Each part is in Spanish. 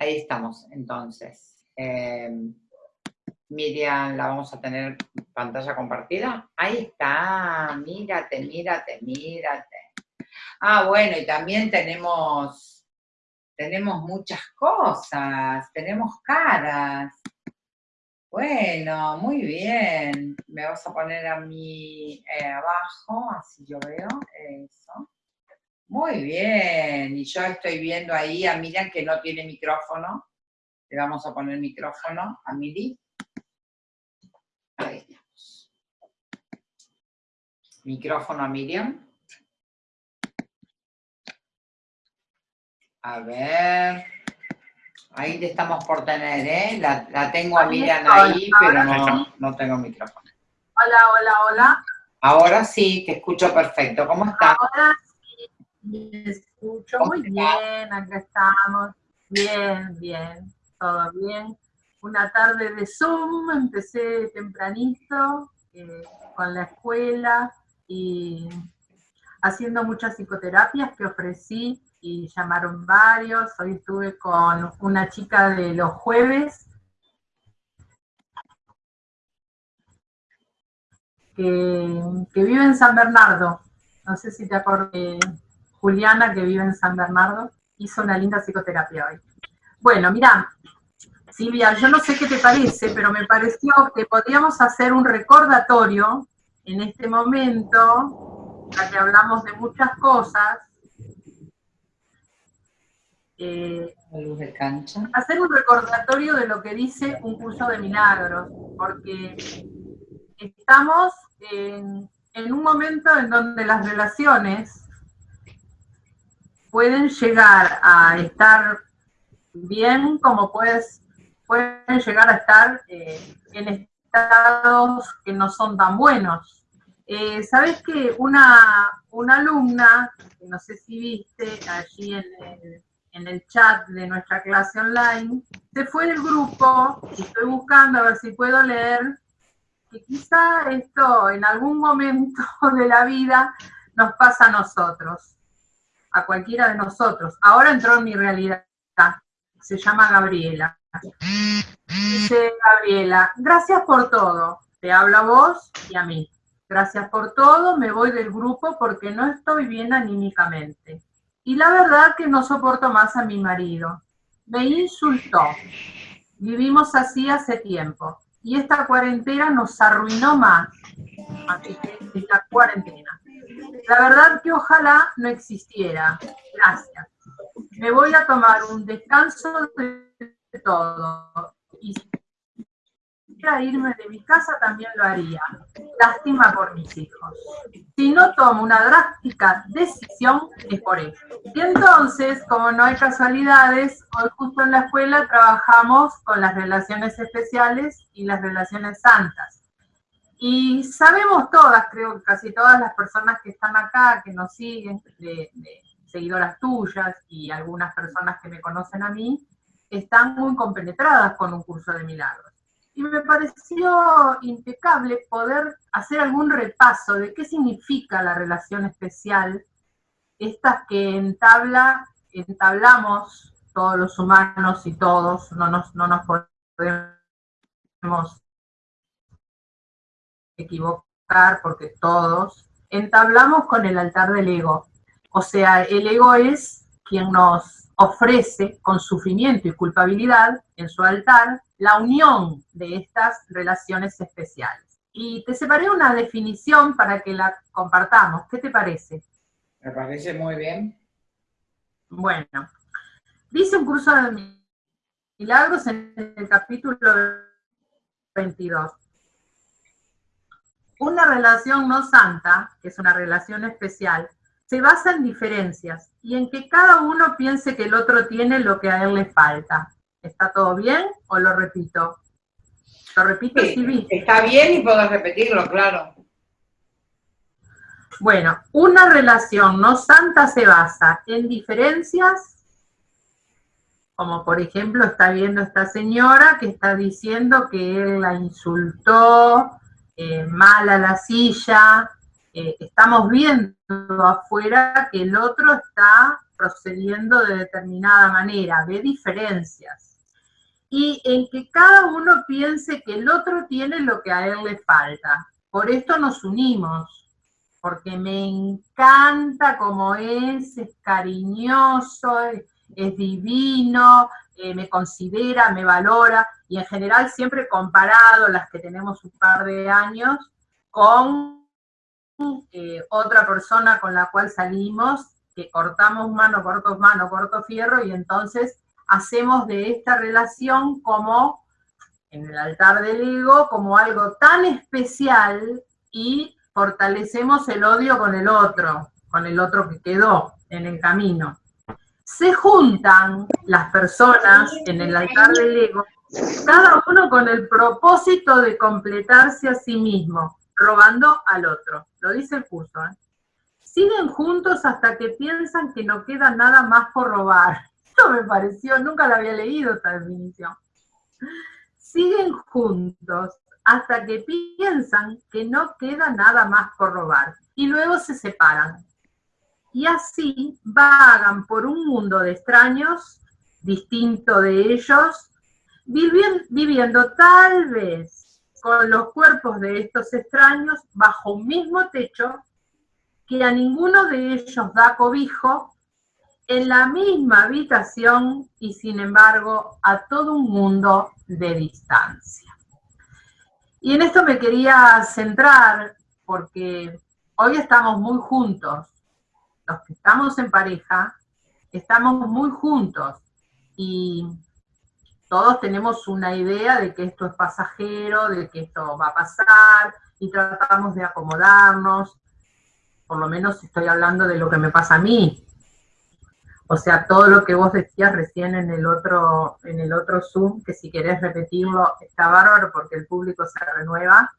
Ahí estamos, entonces. Em, Miriam, la vamos a tener pantalla compartida. Ahí está, mírate, mírate, mírate. Ah, bueno, y también tenemos, tenemos muchas cosas, tenemos caras. Bueno, muy bien. Me vas a poner a mí eh, abajo, así yo veo eso. Muy bien, y yo estoy viendo ahí a Miriam que no tiene micrófono. Le vamos a poner micrófono a Miri. Ahí estamos. Micrófono a Miriam. A ver. Ahí te estamos por tener, ¿eh? La, tengo a Miriam ahí, pero no, no tengo micrófono. Hola, hola, hola. Ahora sí, te escucho perfecto. ¿Cómo estás? Ahora me escucho muy bien, acá estamos. Bien, bien, todo bien. Una tarde de Zoom, empecé tempranito eh, con la escuela y haciendo muchas psicoterapias que ofrecí y llamaron varios. Hoy estuve con una chica de los jueves que, que vive en San Bernardo. No sé si te acuerdas Juliana, que vive en San Bernardo, hizo una linda psicoterapia hoy. Bueno, mira, Silvia, yo no sé qué te parece, pero me pareció que podríamos hacer un recordatorio en este momento, ya que hablamos de muchas cosas. Eh, luz de cancha. Hacer un recordatorio de lo que dice un curso de milagros, porque estamos en, en un momento en donde las relaciones pueden llegar a estar bien como puedes, pueden llegar a estar eh, en estados que no son tan buenos. Eh, Sabes que una, una alumna, que no sé si viste allí en el, en el chat de nuestra clase online, se fue del grupo, estoy buscando a ver si puedo leer, que quizá esto en algún momento de la vida nos pasa a nosotros a cualquiera de nosotros. Ahora entró en mi realidad, se llama Gabriela. Dice Gabriela, gracias por todo, te hablo a vos y a mí. Gracias por todo, me voy del grupo porque no estoy bien anímicamente. Y la verdad que no soporto más a mi marido. Me insultó. Vivimos así hace tiempo. Y esta cuarentena nos arruinó más. Así que esta cuarentena. La verdad que ojalá no existiera. Gracias. Me voy a tomar un descanso de todo. Y si quisiera irme de mi casa también lo haría. Lástima por mis hijos. Si no tomo una drástica decisión, es por eso. Y entonces, como no hay casualidades, hoy justo en la escuela trabajamos con las relaciones especiales y las relaciones santas y sabemos todas, creo que casi todas las personas que están acá, que nos siguen, de, seguidoras tuyas y algunas personas que me conocen a mí, están muy compenetradas con un curso de milagros. Y me pareció impecable poder hacer algún repaso de qué significa la relación especial, estas que entabla, entablamos todos los humanos y todos, no nos, no nos podemos equivocar porque todos entablamos con el altar del ego. O sea, el ego es quien nos ofrece con sufrimiento y culpabilidad en su altar la unión de estas relaciones especiales. Y te separé una definición para que la compartamos. ¿Qué te parece? Me parece muy bien. Bueno, dice un curso de milagros en el capítulo 22. Una relación no santa, que es una relación especial, se basa en diferencias y en que cada uno piense que el otro tiene lo que a él le falta. ¿Está todo bien o lo repito? Lo repito sí, Está bien y puedo repetirlo, claro. Bueno, una relación no santa se basa en diferencias, como por ejemplo está viendo esta señora que está diciendo que él la insultó, eh, mala la silla, eh, estamos viendo afuera que el otro está procediendo de determinada manera, ve diferencias. Y en que cada uno piense que el otro tiene lo que a él le falta. Por esto nos unimos, porque me encanta como es, es cariñoso, es, divino, eh, me considera, me valora, y en general siempre comparado las que tenemos un par de años con eh, otra persona con la cual salimos, que cortamos mano, corto mano, corto fierro, y entonces hacemos de esta relación como, en el altar del ego, como algo tan especial y fortalecemos el odio con el otro, con el otro que quedó en el camino. Se juntan las personas en el altar del ego, cada uno con el propósito de completarse a sí mismo, robando al otro. Lo dice el curso. ¿eh? Siguen juntos hasta que piensan que no queda nada más por robar. Esto me pareció, nunca la había leído esta definición. Siguen juntos hasta que piensan que no queda nada más por robar y luego se separan. Y así vagan por un mundo de extraños, distinto de ellos, viviendo tal vez con los cuerpos de estos extraños bajo un mismo techo, que a ninguno de ellos da cobijo, en la misma habitación y sin embargo a todo un mundo de distancia. Y en esto me quería centrar porque hoy estamos muy juntos, los que estamos en pareja, estamos muy juntos y todos tenemos una idea de que esto es pasajero, de que esto va a pasar y tratamos de acomodarnos, por lo menos estoy hablando de lo que me pasa a mí, o sea, todo lo que vos decías recién en el otro, en el otro Zoom, que si querés repetirlo, está bárbaro porque el público se renueva.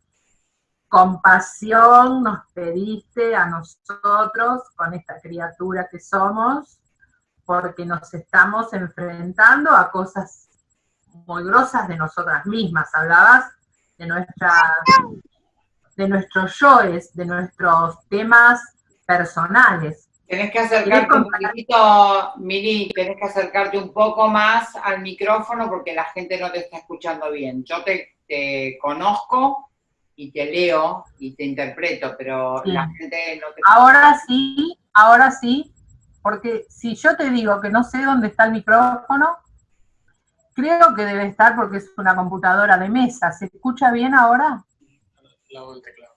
Compasión nos pediste a nosotros con esta criatura que somos, porque nos estamos enfrentando a cosas muy grosas de nosotras mismas. Hablabas de nuestra de nuestros yoes, de nuestros temas personales. Tienes que acercarte un poquito, Miri, tienes que acercarte un poco más al micrófono porque la gente no te está escuchando bien. Yo te, conozco y te leo y te interpreto, pero la gente no te Ahora sí, ahora sí, porque si yo te digo que no sé dónde está el micrófono, creo que debe estar porque es una computadora de mesa. ¿Se escucha bien ahora? Al lado del teclado.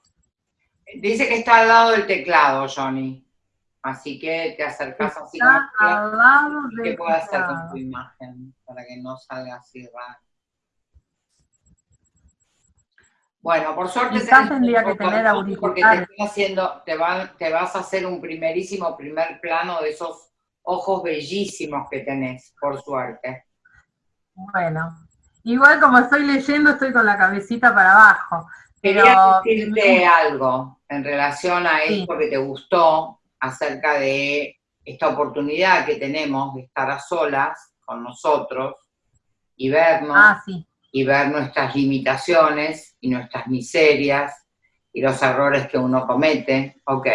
Dice que está al lado del teclado, Johnny. Así que te acercas así como que, ¿qué puedo hacer con tu imagen para que no salga así raro. Bueno, por suerte tendría que tener porque te, haciendo, te, te vas a hacer un primerísimo primer plano de esos ojos bellísimos que tenés, por suerte. Bueno, igual como estoy leyendo, estoy con la cabecita para abajo. Quería decirte algo en relación a esto que te gustó, acerca de esta oportunidad que tenemos de estar a solas con nosotros y vernos, ah, y ver nuestras limitaciones y nuestras miserias y los errores que uno comete, ok,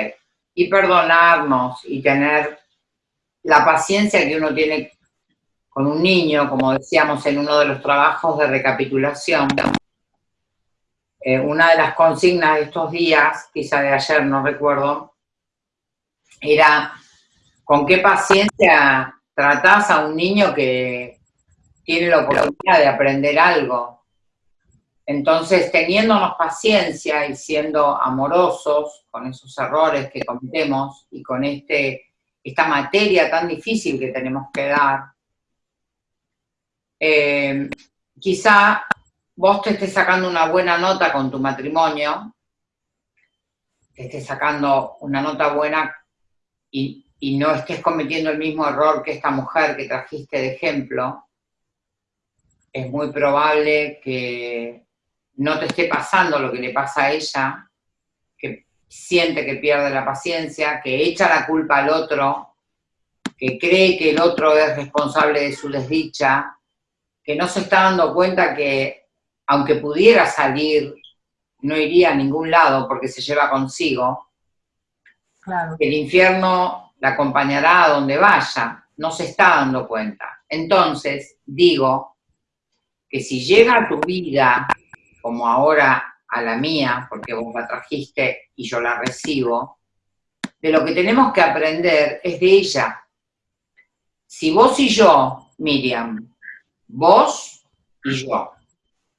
y perdonarnos y tener la paciencia que uno tiene con un niño, como decíamos en uno de los trabajos de recapitulación, eh, una de las consignas de estos días, quizá de ayer, no recuerdo, era con qué paciencia tratás a un niño que tiene la oportunidad de aprender algo. Entonces, teniéndonos paciencia y siendo amorosos con esos errores que cometemos y con este, esta materia tan difícil que tenemos que dar, eh, quizá vos te estés sacando una buena nota con tu matrimonio, te estés sacando una nota buena y, no estés cometiendo el mismo error que esta mujer que trajiste de ejemplo, es muy probable que no te esté pasando lo que le pasa a ella, que siente que pierde la paciencia, que echa la culpa al otro, que cree que el otro es responsable de su desdicha, que no se está dando cuenta que aunque pudiera salir, no iría a ningún lado porque se lleva consigo, el infierno la acompañará a donde vaya, no se está dando cuenta. Entonces, digo que si llega a tu vida, como ahora a la mía, porque vos la trajiste y yo la recibo, de lo que tenemos que aprender es de ella. Si vos y yo, Miriam, vos y yo,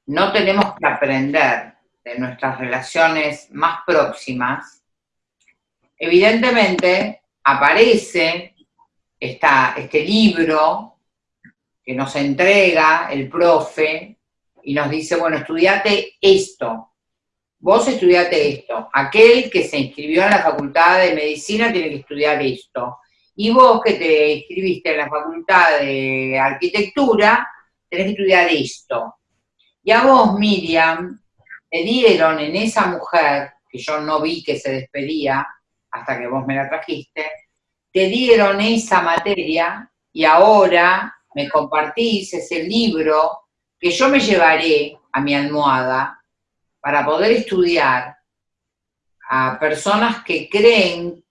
no tenemos que aprender de nuestras relaciones más próximas, evidentemente aparece este libro que nos entrega el profe y nos dice, bueno, estudiate esto, vos estudiate esto, aquel que se inscribió en la facultad de medicina tiene que estudiar esto, y vos que te inscribiste en la facultad de arquitectura, tenés que estudiar esto. Y a vos, Miriam, te dieron en esa mujer, que yo no vi que se despedía hasta que vos me la trajiste, te dieron esa materia y ahora me compartís ese libro que yo me llevaré a mi almohada para poder estudiar a personas que creen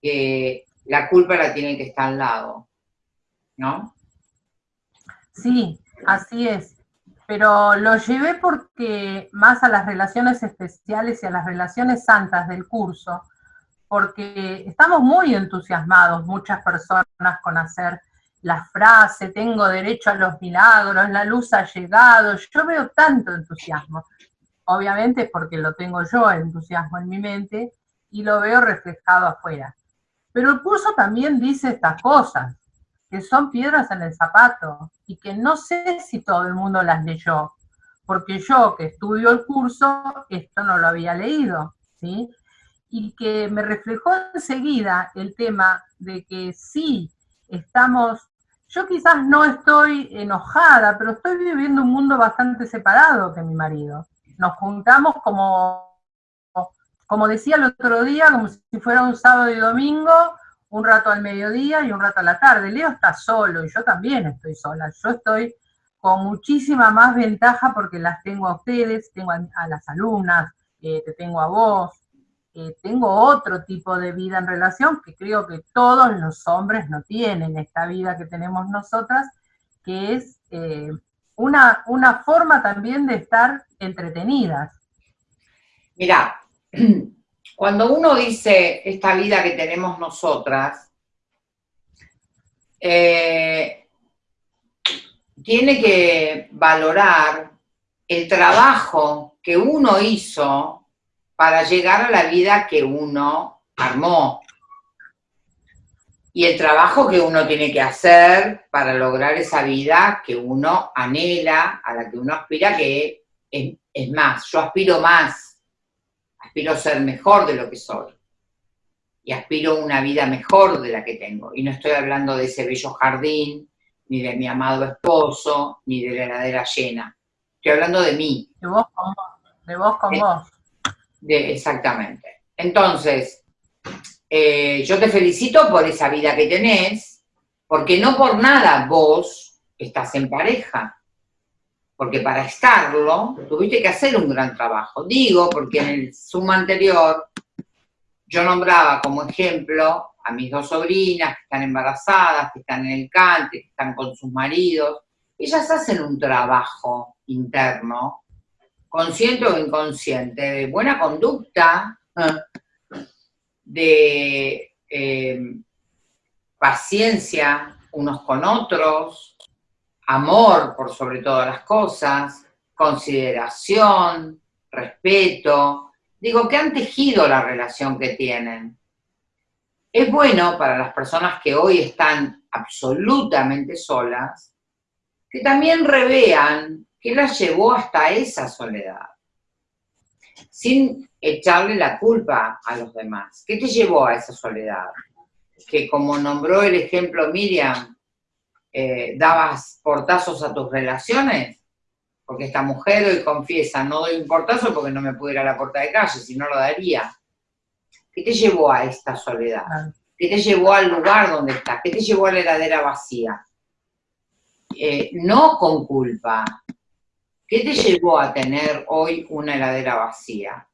que la culpa la tiene que estar al lado, ¿no? Sí, así es. Pero lo llevé porque más a las relaciones especiales y a las relaciones santas del curso, porque estamos muy entusiasmados, muchas personas, con hacer la frase, tengo derecho a los milagros, la luz ha llegado, yo veo tanto entusiasmo obviamente porque lo tengo yo, entusiasmo en mi mente, y lo veo reflejado afuera. Pero el curso también dice estas cosas, que son piedras en el zapato, y que no sé si todo el mundo las leyó, porque yo que estudio el curso, esto no lo había leído, ¿sí? Y que me reflejó enseguida el tema de que sí, estamos, yo quizás no estoy enojada, pero estoy viviendo un mundo bastante separado que mi marido nos juntamos como, como decía el otro día, como si fuera un sábado y domingo, un rato al mediodía y un rato a la tarde. Leo está solo y yo también estoy sola. Yo estoy con muchísima más ventaja porque las tengo a ustedes, tengo a, las alumnas, eh, te tengo a vos, eh, tengo otro tipo de vida en relación que creo que todos los hombres no tienen, esta vida que tenemos nosotras, que es eh, una, una forma también de estar entretenidas. Mira, cuando uno dice esta vida que tenemos nosotras, eh, tiene que valorar el trabajo que uno hizo para llegar a la vida que uno armó y el trabajo que uno tiene que hacer para lograr esa vida que uno anhela, a la que uno aspira, que es, más, yo aspiro más, aspiro a ser mejor de lo que soy, y aspiro a una vida mejor de la que tengo, y no estoy hablando de ese bello jardín, ni de mi amado esposo, ni de la heladera llena, estoy hablando de mí. De vos con vos, de vos con vos. exactamente. Entonces, eh, yo te felicito por esa vida que tenés, porque no por nada vos estás en pareja, porque para estarlo tuviste que hacer un gran trabajo. Digo, porque en el suma anterior yo nombraba como ejemplo a mis dos sobrinas que están embarazadas, que están en el cante, que están con sus maridos. Ellas hacen un trabajo interno, consciente o inconsciente, de buena conducta, de eh, paciencia unos con otros, amor por sobre todas las cosas, consideración, respeto, digo, que han tejido la relación que tienen. Es bueno para las personas que hoy están absolutamente solas, que también revean qué las llevó hasta esa soledad sin echarle la culpa a los demás. ¿Qué te llevó a esa soledad? Que como nombró el ejemplo Miriam, eh, dabas portazos a tus relaciones, porque esta mujer hoy confiesa, no doy un portazo porque no me pude ir a la puerta de calle, si no lo daría. ¿Qué te llevó a esta soledad? ¿Qué te llevó al lugar donde estás? ¿Qué te llevó a la heladera vacía? Eh, no con culpa, ¿Qué te llevó a tener hoy una heladera vacía?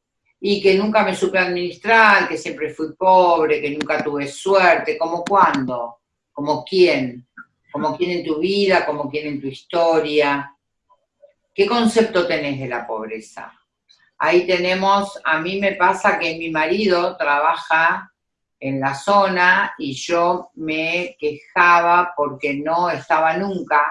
y que nunca me supe administrar, que siempre fui pobre, que nunca tuve suerte, ¿como cuándo? ¿Como quién? ¿Como quién en tu vida? ¿Como quién en tu historia? ¿Qué concepto tenés de la pobreza? Ahí tenemos, a mí me pasa que mi marido trabaja en la zona y yo me quejaba porque no estaba nunca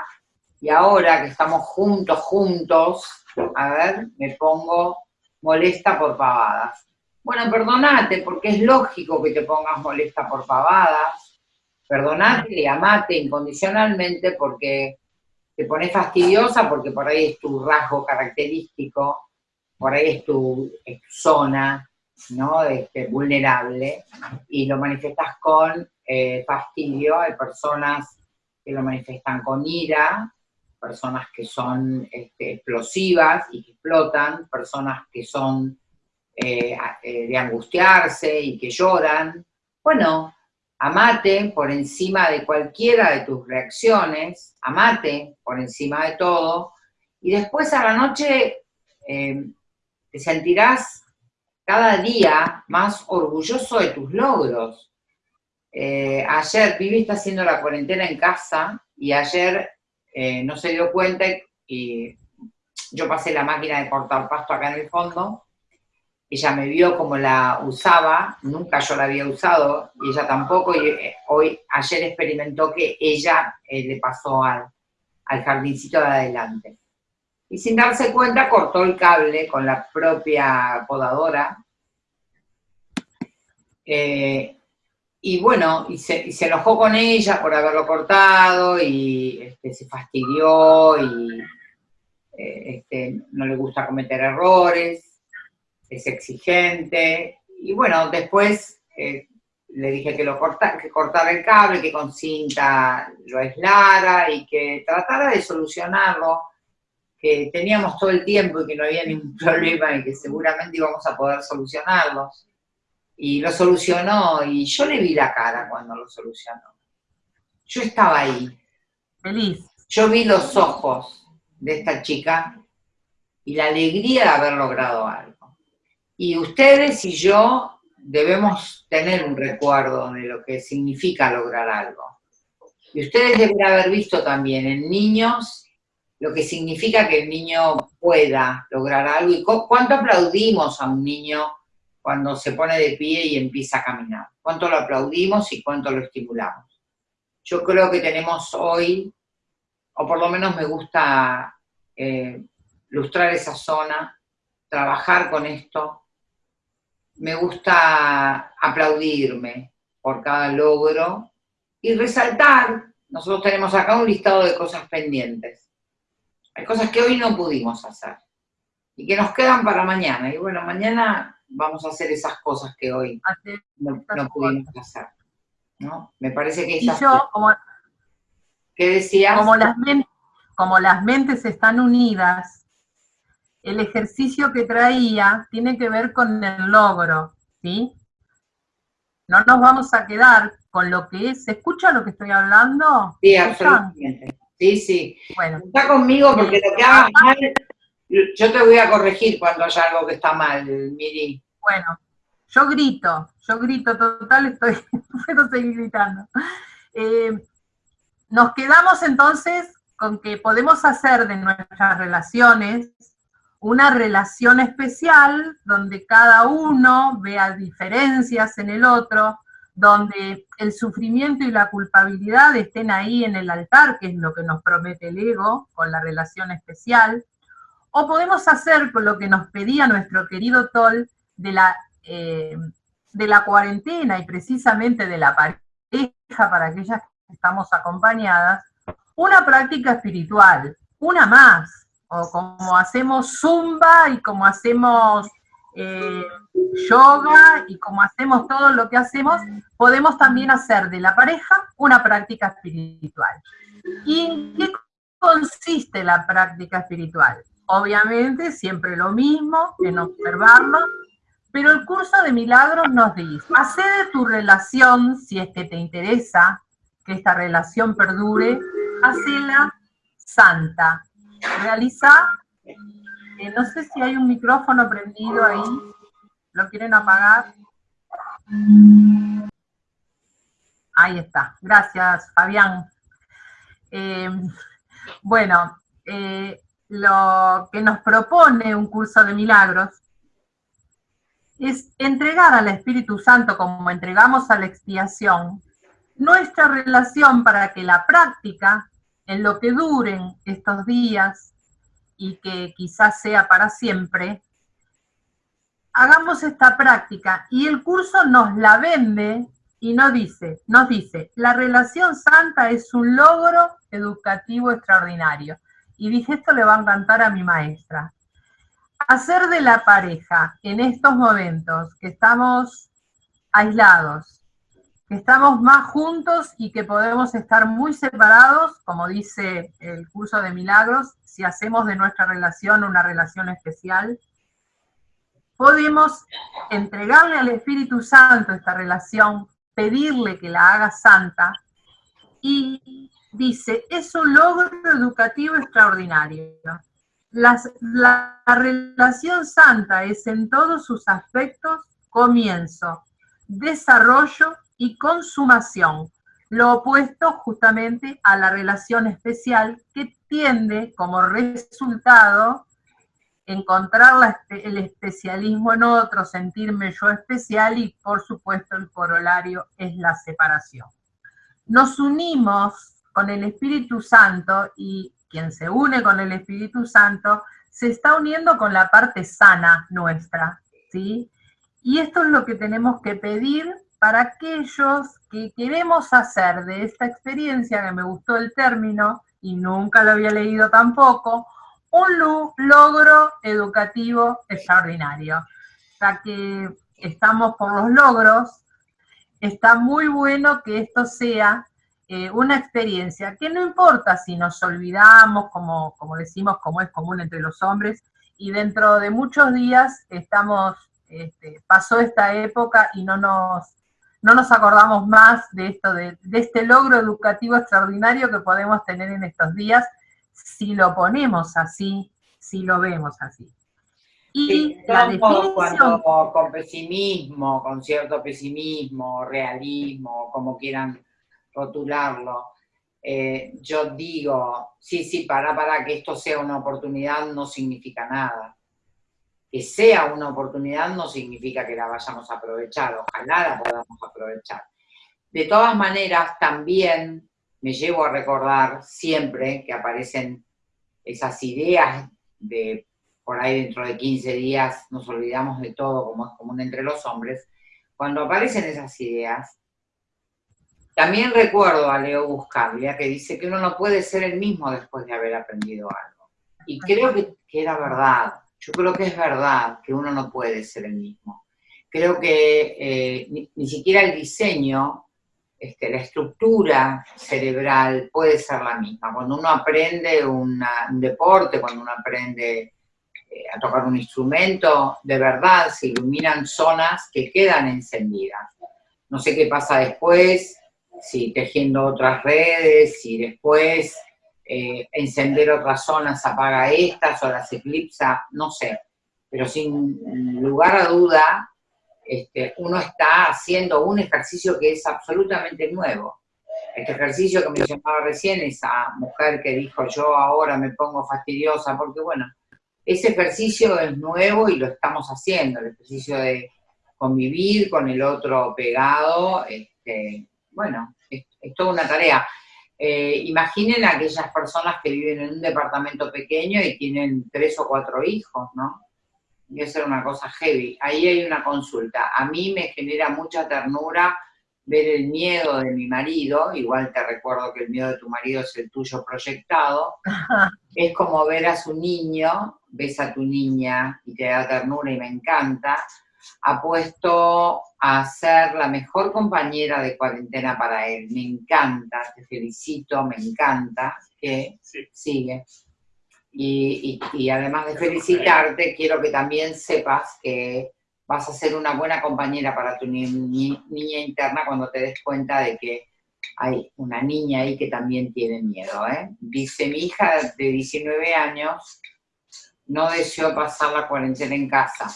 y ahora que estamos juntos, juntos, a ver, me pongo molesta por pavadas. Bueno, perdonate, porque es lógico que te pongas molesta por pavadas. Perdonate amate incondicionalmente porque te pones fastidiosa, porque por ahí es tu rasgo característico, por ahí es tu, zona, ¿no? Este, vulnerable, y lo manifestas con eh, fastidio. Hay personas que lo manifiestan con ira, personas que son este, explosivas y que explotan, personas que son eh, eh, de angustiarse y que lloran. Bueno, amate por encima de cualquiera de tus reacciones, amate por encima de todo, y después a la noche eh, te sentirás cada día más orgulloso de tus logros. ayer Vivi está haciendo la cuarentena en casa y ayer eh, no se dio cuenta y yo pasé la máquina de cortar pasto acá en el fondo, ella me vio como la usaba, nunca yo la había usado, y ella tampoco, y eh, hoy, ayer experimentó que ella eh, le pasó al, al jardincito de adelante. Y sin darse cuenta cortó el cable con la propia podadora, y bueno, y se, enojó con ella por haberlo cortado y este, se fastidió y eh, este, no le gusta cometer errores, es exigente. Y bueno, después eh, le dije que, lo corta, que cortara el cable, que con cinta lo aislara y que tratara de solucionarlo, que teníamos todo el tiempo y que no había ningún problema y que seguramente íbamos a poder solucionarlos y lo solucionó y yo le vi la cara cuando lo solucionó. Yo estaba ahí. Feliz. Yo vi los ojos de esta chica y la alegría de haber logrado algo. Y ustedes y yo debemos tener un recuerdo de lo que significa lograr algo. Y ustedes deben haber visto también en niños lo que significa que el niño pueda lograr algo y cuánto aplaudimos a un niño cuando se pone de pie y empieza a caminar. Cuánto lo aplaudimos y cuánto lo estimulamos. Yo creo que tenemos hoy, o por lo menos me gusta eh, lustrar esa zona, trabajar con esto, me gusta aplaudirme por cada logro y resaltar, nosotros tenemos acá un listado de cosas pendientes. Hay cosas que hoy no pudimos hacer y que nos quedan para mañana. Y bueno, mañana vamos a hacer esas cosas que hoy no, pudimos hacer. ¿no? Me parece que y yo, como, ¿Qué decías? Como las, como las mentes están unidas, el ejercicio que traía tiene que ver con el logro, ¿sí? No nos vamos a quedar con lo que es, ¿se escucha lo que estoy hablando? Sí, absolutamente. Sí, sí. Bueno. Está conmigo porque lo que haga mal yo te voy a corregir cuando haya algo que está mal, Miri. Bueno, yo grito, yo grito total, estoy, puedo seguir gritando. Eh, nos quedamos entonces con que podemos hacer de nuestras relaciones una relación especial donde cada uno vea diferencias en el otro, donde el sufrimiento y la culpabilidad estén ahí en el altar, que es lo que nos promete el ego con la relación especial, o podemos hacer con lo que nos pedía nuestro querido Toll de la, eh, de la cuarentena y precisamente de la pareja para aquellas que estamos acompañadas, una práctica espiritual, una más, o como hacemos zumba y como hacemos eh, yoga y como hacemos todo lo que hacemos, podemos también hacer de la pareja una práctica espiritual. ¿Y en qué consiste la práctica espiritual? Obviamente, siempre lo mismo, en observarlo, pero el curso de milagros nos dice, hace de tu relación, si es que te interesa que esta relación perdure, hacela santa. Realiza, eh, no sé si hay un micrófono prendido ahí. ¿Lo quieren apagar? Ahí está. Gracias, Fabián. Eh, bueno, eh, lo que nos propone un curso de milagros es entregar al Espíritu Santo como entregamos a la expiación nuestra relación para que la práctica, en lo que duren estos días y que quizás sea para siempre, hagamos esta práctica y el curso nos la vende y nos dice, nos dice, la relación santa es un logro educativo extraordinario. Y dije, esto le va a encantar a mi maestra. Hacer de la pareja en estos momentos que estamos aislados, que estamos más juntos y que podemos estar muy separados, como dice el curso de milagros, si hacemos de nuestra relación una relación especial, podemos entregarle al Espíritu Santo esta relación, pedirle que la haga santa, y dice, es un logro educativo extraordinario. la relación santa es en todos sus aspectos comienzo, desarrollo y consumación, lo opuesto justamente a la relación especial que tiende como resultado encontrar el especialismo en otro, sentirme yo especial y por supuesto el corolario es la separación. Nos unimos con el Espíritu Santo y quien se une con el Espíritu Santo se está uniendo con la parte sana nuestra, ¿sí? Y esto es lo que tenemos que pedir para aquellos que queremos hacer de esta experiencia, que me gustó el término y nunca lo había leído tampoco, un logro educativo extraordinario. Ya que estamos por los logros, está muy bueno que esto sea eh, una experiencia que no importa si nos olvidamos, como, decimos, como es común entre los hombres, y dentro de muchos días estamos, este, pasó esta época y no nos, no nos acordamos más de esto, de, de este logro educativo extraordinario que podemos tener en estos días, si lo ponemos así, si lo vemos así. Y la definición... Cuando, con pesimismo, con cierto pesimismo, realismo, como quieran rotularlo, eh, yo digo, sí, sí, para, para que esto sea una oportunidad no significa nada. Que sea una oportunidad no significa que la vayamos a aprovechar, ojalá la podamos aprovechar. De todas maneras, también me llevo a recordar siempre que aparecen esas ideas de por ahí dentro de 15 días nos olvidamos de todo como es común entre los hombres, cuando aparecen esas ideas, también recuerdo a Leo Buscaglia que dice que uno no puede ser el mismo después de haber aprendido algo. Y creo que, era verdad, yo creo que es verdad que uno no puede ser el mismo. Creo que eh, ni, siquiera el diseño este, la estructura cerebral puede ser la misma. Cuando uno aprende un deporte, cuando uno aprende eh, a tocar un instrumento, de verdad se iluminan zonas que quedan encendidas. No sé qué pasa después, si tejiendo otras redes, si después eh, encender otras zonas apaga estas o las eclipsa, no sé. Pero sin lugar a duda, este, uno está haciendo un ejercicio que es absolutamente nuevo. Este ejercicio que mencionaba recién, esa mujer que dijo yo ahora me pongo fastidiosa, porque bueno, ese ejercicio es nuevo y lo estamos haciendo, el ejercicio de convivir con el otro pegado, este, bueno, es, toda una tarea. Eh, imaginen a aquellas personas que viven en un departamento pequeño y tienen tres o cuatro hijos, ¿no? a ser una cosa heavy. Ahí hay una consulta. A mí me genera mucha ternura ver el miedo de mi marido, igual te recuerdo que el miedo de tu marido es el tuyo proyectado, es como ver a su niño, ves a tu niña y te da ternura y me encanta, ha puesto a ser la mejor compañera de cuarentena para él, me encanta, te felicito, me encanta, que sigue. Y, además de felicitarte, quiero que también sepas que vas a ser una buena compañera para tu niña interna cuando te des cuenta de que hay una niña ahí que también tiene miedo. ¿eh? Dice, mi hija de 19 años no deseó pasar la cuarentena en casa.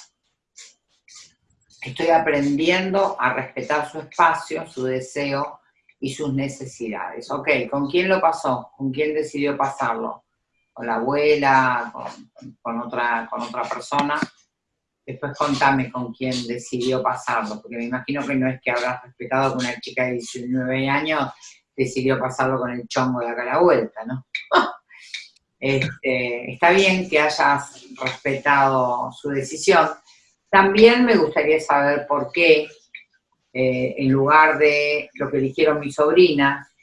Estoy aprendiendo a respetar su espacio, su deseo y sus necesidades. Ok, ¿con quién lo pasó? ¿Con quién decidió pasarlo? ¿Con la abuela? ¿Con, otra, con otra persona? Después contame con quién decidió pasarlo, porque me imagino que no es que habrás respetado con una chica de 19 años decidió pasarlo con el chongo de acá a la vuelta, ¿no? Este, está bien que hayas respetado su decisión. También me gustaría saber por qué, eh, en lugar de lo que eligieron mis sobrinas,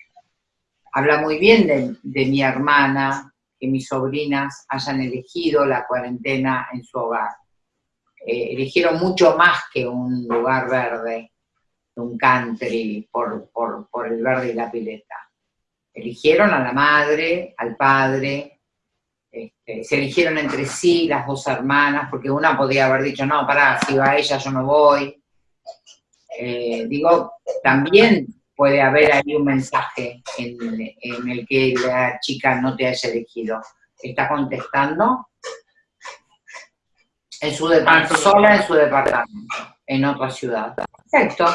habla muy bien de, mi hermana, que mis sobrinas hayan elegido la cuarentena en su hogar. Eh, eligieron mucho más que un lugar verde, un country, por, por, el verde y la pileta. Eligieron a la madre, al padre, este, se eligieron entre sí las dos hermanas, porque una podía haber dicho, no, pará, si va ella yo no voy. Eh, digo, también puede haber ahí un mensaje en, en, el que la chica no te haya elegido. ¿Está contestando? En su departamento, sola en su departamento, en otra ciudad. Perfecto.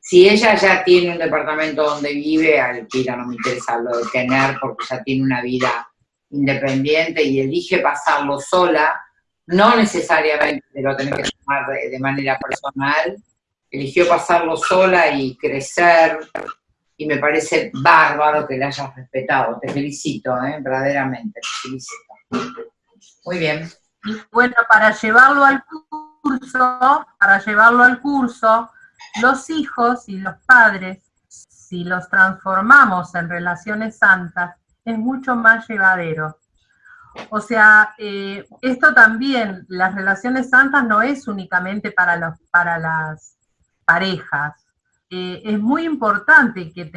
Si ella ya tiene un departamento donde vive, alquila, no me interesa lo de tener, porque ya tiene una vida independiente y elige pasarlo sola, no necesariamente lo tiene que tomar de, manera personal, eligió pasarlo sola y crecer, y me parece bárbaro que la hayas respetado. Te felicito, ¿eh? verdaderamente, te felicito. Muy bien. Y bueno, para llevarlo al curso, para llevarlo al curso, los hijos y los padres, si los transformamos en relaciones santas, es mucho más llevadero. O sea, eh, esto también, las relaciones santas no es únicamente para, los, para las parejas. Eh, es muy importante que,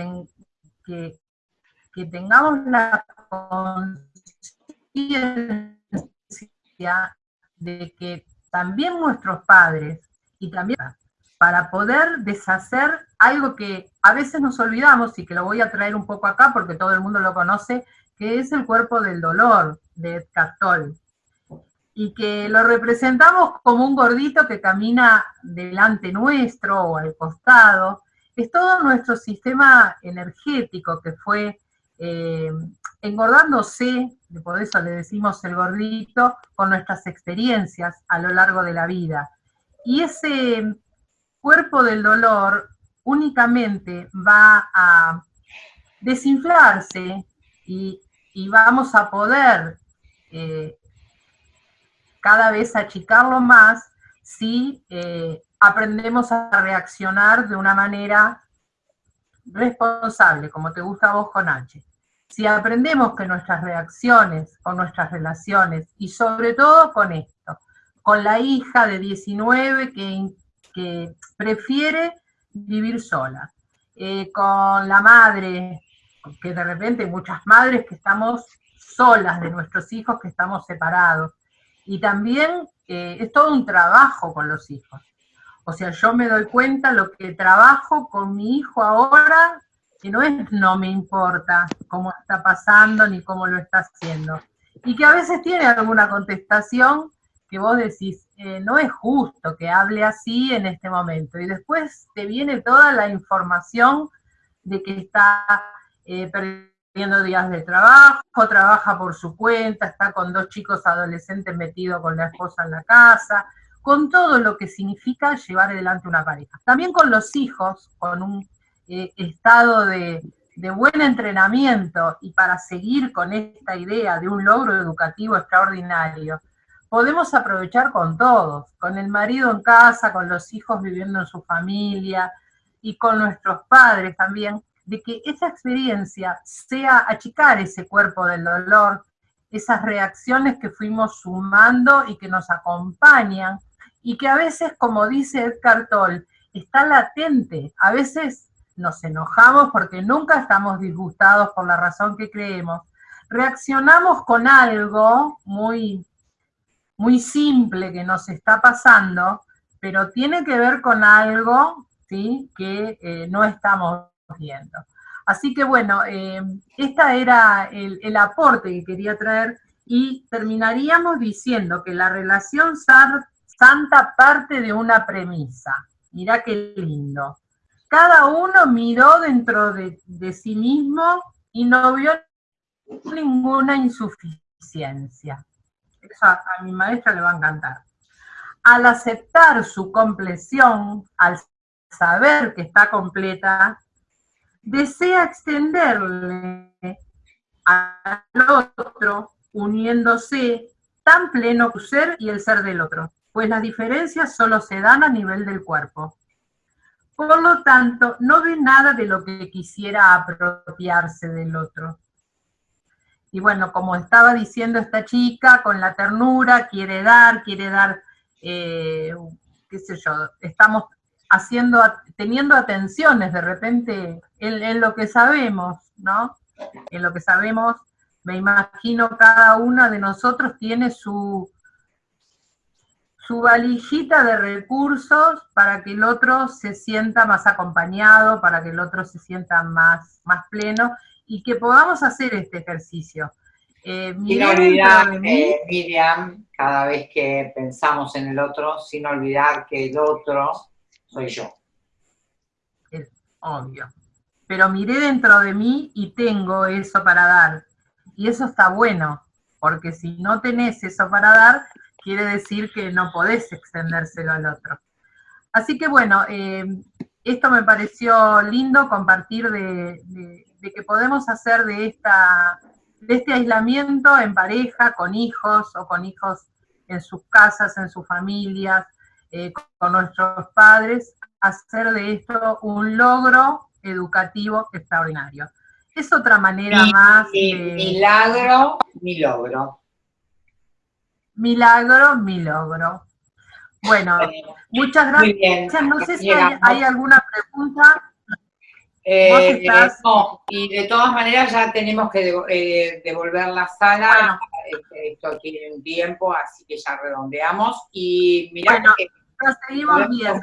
que, que tengamos la conciencia de que también nuestros padres y también para poder deshacer algo que a veces nos olvidamos y que lo voy a traer un poco acá porque todo el mundo lo conoce, que es el cuerpo del dolor de Edgar Tolle. Y que lo representamos como un gordito que camina delante nuestro o al costado. Es todo nuestro sistema energético que fue eh, engordándose, por eso le decimos el gordito, con nuestras experiencias a lo largo de la vida. Y ese cuerpo del dolor únicamente va a desinflarse y, vamos a poder eh, cada vez achicarlo más si eh, aprendemos a reaccionar de una manera responsable, como te gusta a vos con H. Si aprendemos que nuestras reacciones con nuestras relaciones, y sobre todo con esto, con la hija de 19 que, que prefiere vivir sola, eh, con la madre, que de repente muchas madres que estamos solas de nuestros hijos, que estamos separados, y también eh, es todo un trabajo con los hijos. O sea, yo me doy cuenta lo que trabajo con mi hijo ahora que no es no me importa cómo está pasando ni cómo lo está haciendo. Y que a veces tiene alguna contestación que vos decís, eh, no es justo que hable así en este momento. Y después te viene toda la información de que está eh, perdiendo días de trabajo, trabaja por su cuenta, está con dos chicos adolescentes metidos con la esposa en la casa, con todo lo que significa llevar adelante una pareja. También con los hijos, con un eh, estado de, buen entrenamiento y para seguir con esta idea de un logro educativo extraordinario, podemos aprovechar con todos, con el marido en casa, con los hijos viviendo en su familia y con nuestros padres también, de que esa experiencia sea achicar ese cuerpo del dolor, esas reacciones que fuimos sumando y que nos acompañan, y que a veces, como dice Edgar Toll, está latente, a veces nos enojamos porque nunca estamos disgustados por la razón que creemos, reaccionamos con algo muy, muy simple que nos está pasando, pero tiene que ver con algo ¿sí? que eh, no estamos viendo. Así que bueno, eh, este era el, el, aporte que quería traer y terminaríamos diciendo que la relación santa parte de una premisa. Mirá qué lindo. Cada uno miró dentro de, de sí mismo y no vio ninguna insuficiencia. Eso a, mi maestra le va a encantar. Al aceptar su compleción, al saber que está completa, desea extenderle al otro, uniéndose tan pleno su ser y el ser del otro, pues las diferencias solo se dan a nivel del cuerpo. Por lo tanto, no ve nada de lo que quisiera apropiarse del otro. Y bueno, como estaba diciendo esta chica, con la ternura, quiere dar, quiere dar, eh, qué sé yo, estamos haciendo, teniendo atenciones de repente en, lo que sabemos, ¿no? En lo que sabemos, me imagino cada una de nosotros tiene su, su valijita de recursos para que el otro se sienta más acompañado, para que el otro se sienta más, más pleno, y que podamos hacer este ejercicio. Eh, sin olvidar, eh, Miriam, cada vez que pensamos en el otro, sin olvidar que el otro soy yo. Es obvio. Pero miré dentro de mí y tengo eso para dar. Y eso está bueno, porque si no tenés eso para dar, quiere decir que no podés extendérselo al otro. Así que bueno, eh, esto me pareció lindo compartir de, de que podemos hacer de, esta, de este aislamiento en pareja, con hijos o con hijos en sus casas, en sus familias, eh, con nuestros padres, hacer de esto un logro educativo extraordinario. Es otra manera más... milagro, mi logro. Milagro, mi logro. Bueno, muchas gracias. No sé si hay alguna pregunta. Eh, no, y de todas maneras ya tenemos que eh, devolver la sala, este, esto tiene un tiempo, así que ya redondeamos. Y mira que seguimos viendo.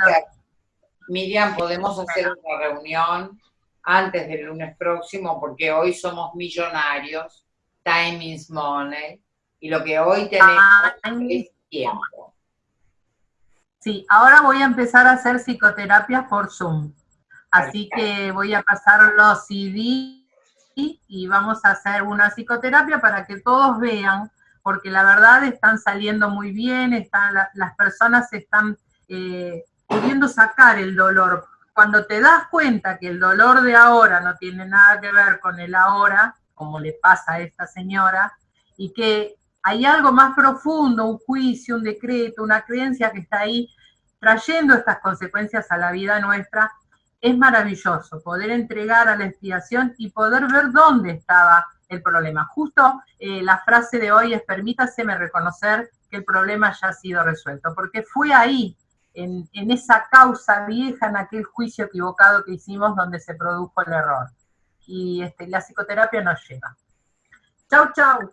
Miriam, podemos hacer una reunión antes del lunes próximo, porque hoy somos millonarios, time is money, y lo que hoy tenemos es tiempo. Sí, ahora voy a empezar a hacer psicoterapia por Zoom. Así que voy a pasar los CD y vamos a hacer una psicoterapia para que todos vean, porque la verdad están saliendo muy bien, están, las personas están eh, pudiendo sacar el dolor. Cuando te das cuenta que el dolor de ahora no tiene nada que ver con el ahora, como le pasa a esta señora, y que hay algo más profundo, un juicio, un decreto, una creencia que está ahí trayendo estas consecuencias a la vida nuestra, es maravilloso poder entregar a la expiación y poder ver dónde estaba el problema. Justo eh, la frase de hoy es permítaseme reconocer que el problema ya ha sido resuelto, porque fue ahí, en, esa causa vieja, en aquel juicio equivocado que hicimos donde se produjo el error. Y este, la psicoterapia nos lleva. Chau, chau.